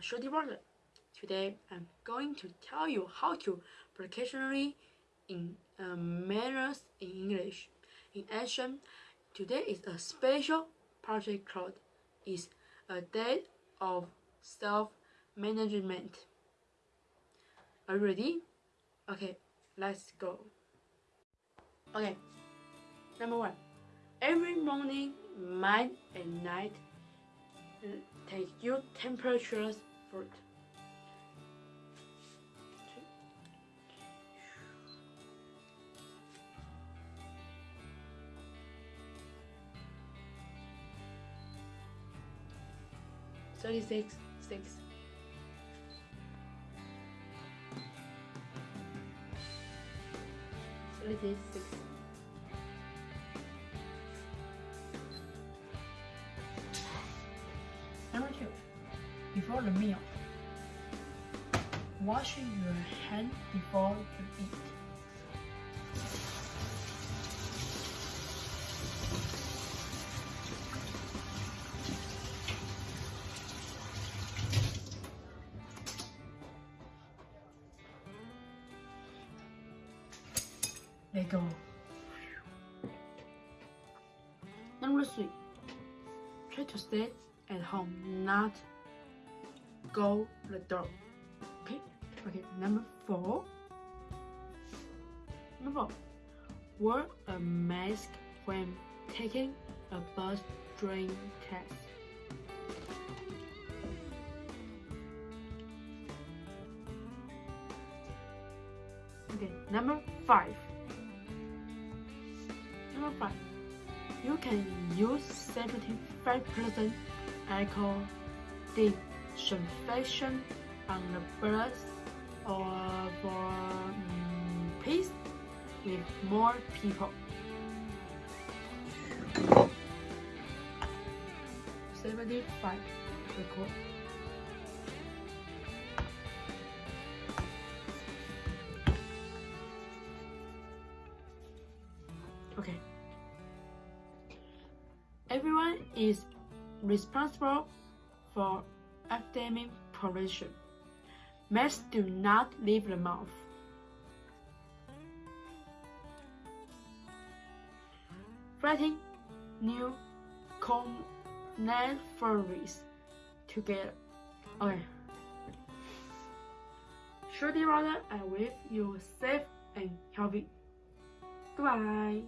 Shorty Brother. Today I'm going to tell you how to professionally in uh, manners in English. In action, today is a special project called is a day of self-management. Are you ready? Okay, let's go. Okay, number one. Every morning, night, and night, take your temperatures fruit. Thirty-six, six. Thirty-six, Number two, before the meal, Wash your hand before you eat. Let go. Number three, try to stay at home, not go the door. Okay, okay. Number four. Number four, wear a mask when taking a bus during test. Okay, number five. Number five, you can use 75% alcohol disinfection on the breath or for um, peace with more people. Seventy-five record. Okay. Everyone is responsible for academic progression. Masks do not leave the mouth. Writing new coronavirus together. Oh, okay. Shorty brother, I wish you safe and healthy. Goodbye.